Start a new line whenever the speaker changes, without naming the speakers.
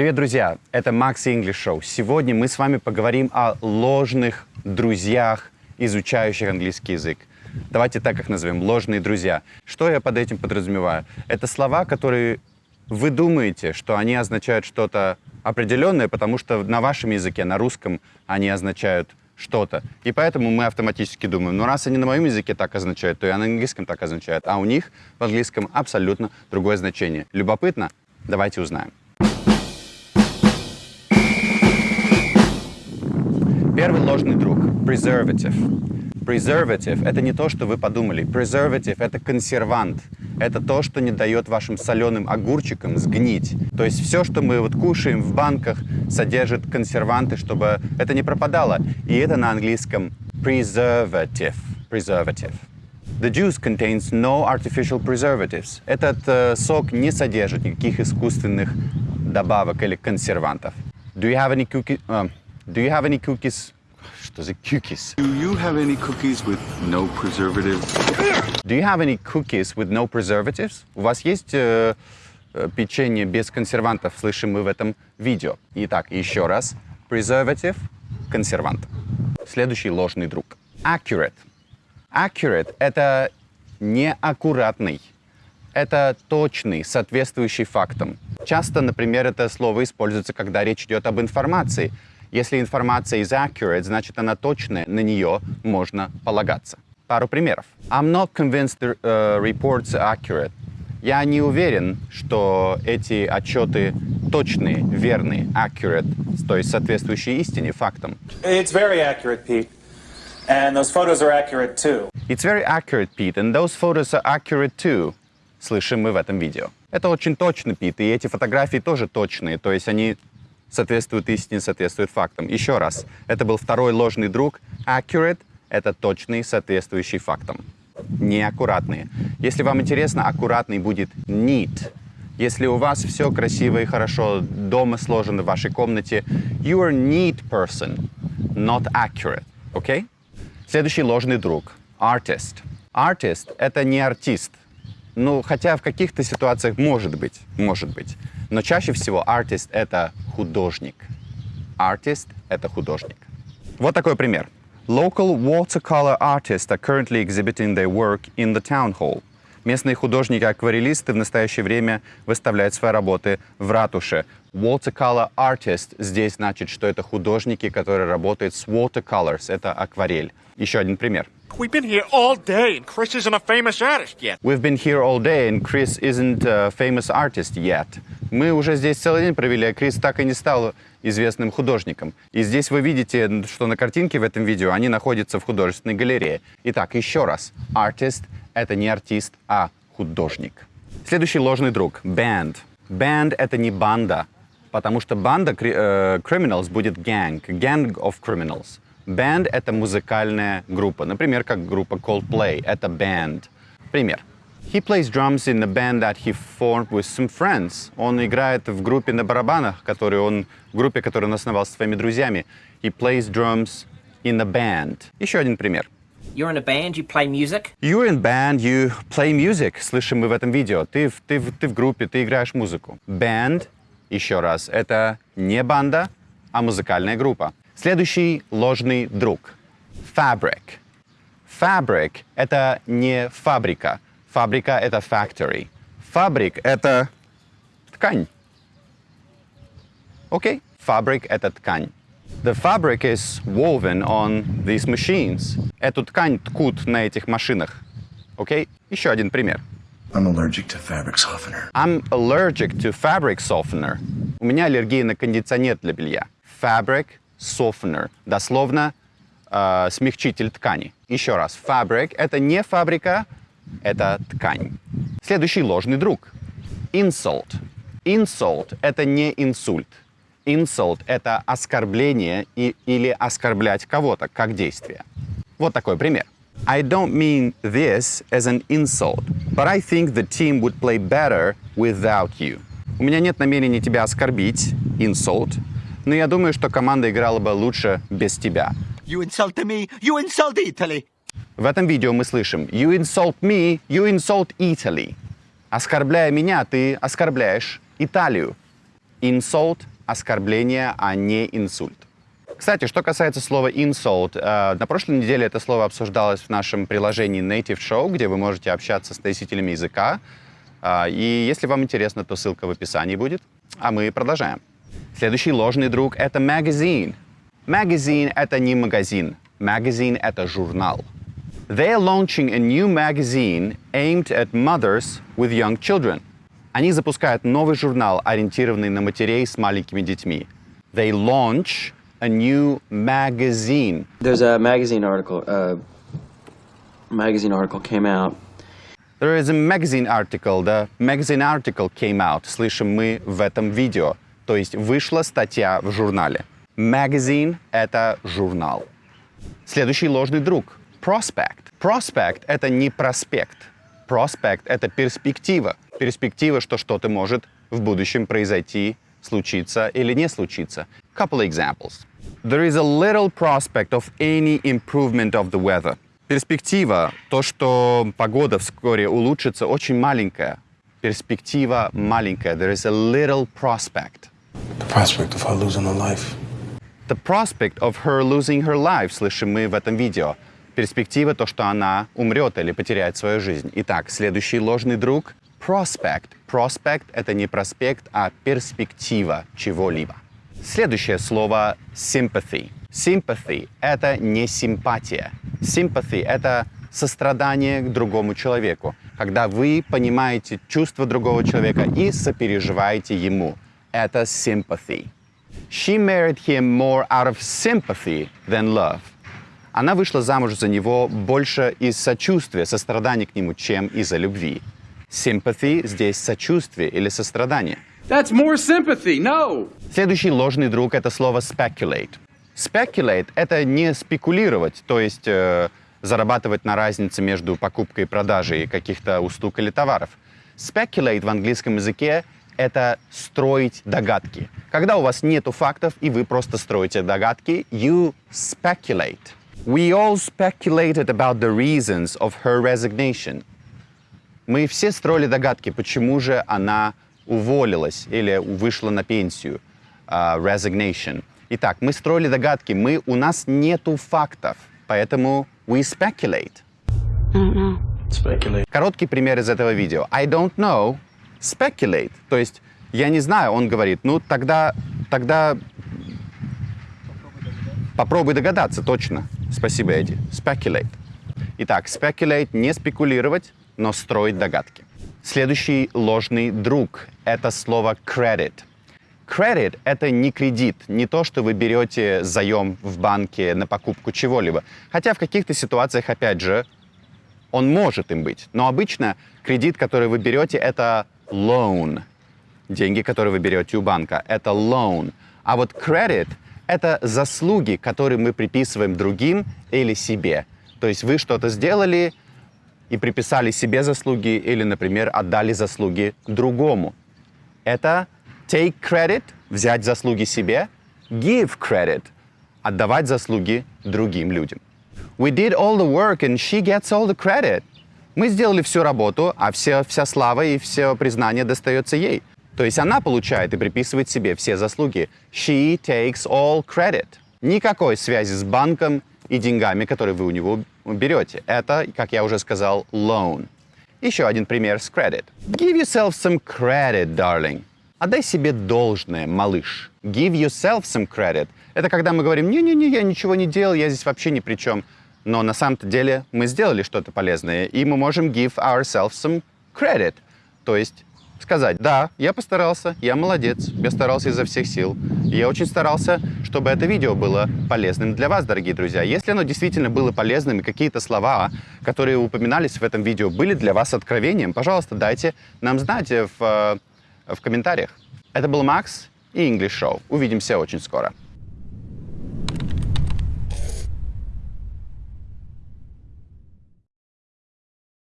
Привет, друзья! Это Макс English Show. Сегодня мы с вами поговорим о ложных друзьях, изучающих английский язык. Давайте так их назовем, ложные друзья. Что я под этим подразумеваю? Это слова, которые вы думаете, что они означают что-то определенное, потому что на вашем языке, на русском, они означают что-то. И поэтому мы автоматически думаем, ну раз они на моем языке так означают, то и на английском так означают. А у них в английском абсолютно другое значение. Любопытно? Давайте узнаем. Первый ложный друг – preservative. Preservative – это не то, что вы подумали. Preservative – это консервант. Это то, что не дает вашим соленым огурчикам сгнить. То есть все, что мы вот кушаем в банках, содержит консерванты, чтобы это не пропадало. И это на английском preservative. Preservative. The juice contains no artificial preservatives. Этот э, сок не содержит никаких искусственных добавок или консервантов. Do you have any cookies? Uh, do you have any cookies? Что за cookies?
Do you have any cookies with no preservatives?
Do you have any cookies with no preservatives? У вас есть э, э, печенье без консервантов, слышим мы в этом видео. Итак, еще раз. Preservative – консервант. Следующий ложный друг. Accurate. Accurate – это неаккуратный. Это точный, соответствующий фактам. Часто, например, это слово используется, когда речь идет об информации. Если информация is accurate, значит она точная, на нее можно полагаться. Пару примеров. I'm not convinced the uh, reports are accurate. Я не уверен, что эти отчеты точные, верные, accurate, то есть соответствующие истине, фактам.
It's very accurate, Pete. And those photos are accurate too.
It's very accurate, Pete, and those photos are accurate too. Слышим мы в этом видео. Это очень точно, Пит, и эти фотографии тоже точные, то есть они соответствуют истине, соответствуют фактам. Еще раз, это был второй ложный друг. Accurate — это точный, соответствующий фактам. Неаккуратные. Если вам интересно, аккуратный будет neat. Если у вас все красиво и хорошо дома сложено в вашей комнате, you are neat person, not accurate. Окей? Okay? Следующий ложный друг. Artist. Artist — это не артист. Ну, хотя в каких-то ситуациях может быть, может быть. Но чаще всего artist — это художник. Artist — это художник. Вот такой пример. Local watercolor artists are currently exhibiting their work in the town hall. Местные художники-акварелисты в настоящее время выставляют свои работы в ратуше. Watercolor artist здесь значит, что это художники, которые работают с watercolors, это акварель. Еще один пример.
We've been here all day and Chris isn't a famous artist yet.
We've been here all day and Chris isn't a famous artist yet. Мы уже здесь целый день провели, а Крис так и не стал известным художником. И здесь вы видите, что на картинке в этом видео они находятся в художественной галерее. Итак, еще раз. Artist — это не артист, а художник. Следующий ложный друг — band. Band — это не банда, потому что банда э, criminals будет gang, gang of criminals. Band — это музыкальная группа. Например, как группа Coldplay — это band. Пример. He plays drums in a band that he formed with some friends. Он играет в группе на барабанах, которую он, в группе, которую он основал со своими друзьями. He plays drums in a band. Еще один пример.
You're in a band, you play music?
You're in band, you play music. Слышим мы в этом видео. Ты, ты, ты в группе, ты играешь музыку. Band, еще раз, это не банда, а музыкальная группа. Следующий ложный друг. Fabric. Fabric — это не фабрика. Фабрика — это factory. Фабрик — это ткань. Окей? Fabric — это ткань. The fabric is woven on these machines. Эту ткань ткут на этих машинах. Окей? Еще один пример.
I'm allergic to fabric softener.
I'm allergic to fabric softener. У меня аллергия на кондиционер для белья. Fabric softener. Дословно э, смягчитель ткани. Еще раз. Fabric — это не фабрика, это ткань. Следующий ложный друг. Insult. Insult — это не инсульт. Insult — это оскорбление и, или оскорблять кого-то как действие. Вот такой пример. I don't mean this as an insult, but I think the team would play better without you. У меня нет намерения тебя оскорбить, insult, но я думаю, что команда играла бы лучше без тебя.
You insult me, you insult Italy.
В этом видео мы слышим You insult me, you insult Italy. Оскорбляя меня, ты оскорбляешь Италию. Insult – оскорбление, а не инсульт. Кстати, что касается слова insult, э, на прошлой неделе это слово обсуждалось в нашем приложении Native Show, где вы можете общаться с носителями языка. Э, И если вам интересно, то ссылка в описании будет. А мы продолжаем. Следующий ложный друг — это magazine. Magazine — это не магазин. Magazine — это журнал. They are launching a new magazine aimed at mothers with young children. Они запускают новый журнал, ориентированный на матерей с маленькими детьми. They launch a new magazine.
There's a magazine article. Uh, magazine article came out.
There is a magazine article. The magazine article came out. Слышим мы в этом видео. То есть вышла статья в журнале. Magazine — это журнал. Следующий ложный друг — prospect. Prospect — это не проспект. Prospect — это перспектива. Перспектива, что что-то может в будущем произойти, случиться или не случиться. Couple examples. There is a little prospect of any improvement of the weather. Перспектива, то, что погода вскоре улучшится, очень маленькая. Перспектива маленькая. There is a little prospect.
The prospect of her losing her life.
The prospect of her losing her life, слышим мы в этом видео. Перспектива, то, что она умрет или потеряет свою жизнь. Итак, следующий ложный друг — prospect. Prospect — это не проспект, а перспектива чего-либо. Следующее слово — sympathy. Sympathy — это не симпатия. Sympathy — это сострадание к другому человеку, когда вы понимаете чувства другого человека и сопереживаете ему. Это sympathy. She married him more out of sympathy than love. Она вышла замуж за него больше из сочувствия, сострадания к нему, чем из-за любви. Sympathy здесь сочувствие или сострадание.
That's more sympathy. No.
Следующий ложный друг — это слово speculate. Speculate — это не спекулировать, то есть э, зарабатывать на разнице между покупкой и продажей каких-то услуг или товаров. Speculate в английском языке — это строить догадки. Когда у вас нету фактов, и вы просто строите догадки, you speculate. We all speculated about the reasons of her resignation. Мы все строили догадки, почему же она уволилась или вышла на пенсию. а, resignation. Итак, мы строили догадки, мы, у нас нету фактов, поэтому we speculate.
Speculate.
Короткий пример из этого видео. I don't know, speculate. То есть, я не знаю, он говорит, ну тогда, тогда попробуй догадаться, точно. Спасибо, Эдди. Speculate. Итак, speculate — не спекулировать, но строить догадки. Следующий ложный друг — это слово credit. Credit — это не кредит, не то, что вы берете заем в банке на покупку чего-либо. Хотя в каких-то ситуациях, опять же, он может им быть. Но обычно кредит, который вы берете, это loan. Деньги, которые вы берете у банка, это loan. А вот credit — это заслуги, которые мы приписываем другим или себе. То есть вы что-то сделали и приписали себе заслуги или, например, отдали заслуги другому. Это take credit — взять заслуги себе, give credit — отдавать заслуги другим людям. We did all the work and she gets all the credit. Мы сделали всю работу, а все, вся слава и все признание достается ей. То есть она получает и приписывает себе все заслуги. She takes all credit. Никакой связи с банком и деньгами, которые вы у него берете. Это, как я уже сказал, loan. Еще один пример с credit. Give yourself some credit, darling. Отдай себе должное, малыш. Give yourself some credit. Это когда мы говорим, не-не-не, я ничего не делал, я здесь вообще ни при чем. Но на самом-то деле мы сделали что-то полезное, и мы можем give ourselves some credit. То есть сказать, да, я постарался, я молодец, я старался изо всех сил. Я очень старался, чтобы это видео было полезным для вас, дорогие друзья. Если оно действительно было полезным, и какие-то слова, которые упоминались в этом видео, были для вас откровением, пожалуйста, дайте нам знать в, э, в комментариях. Это был Макс и English Show. Увидимся очень скоро.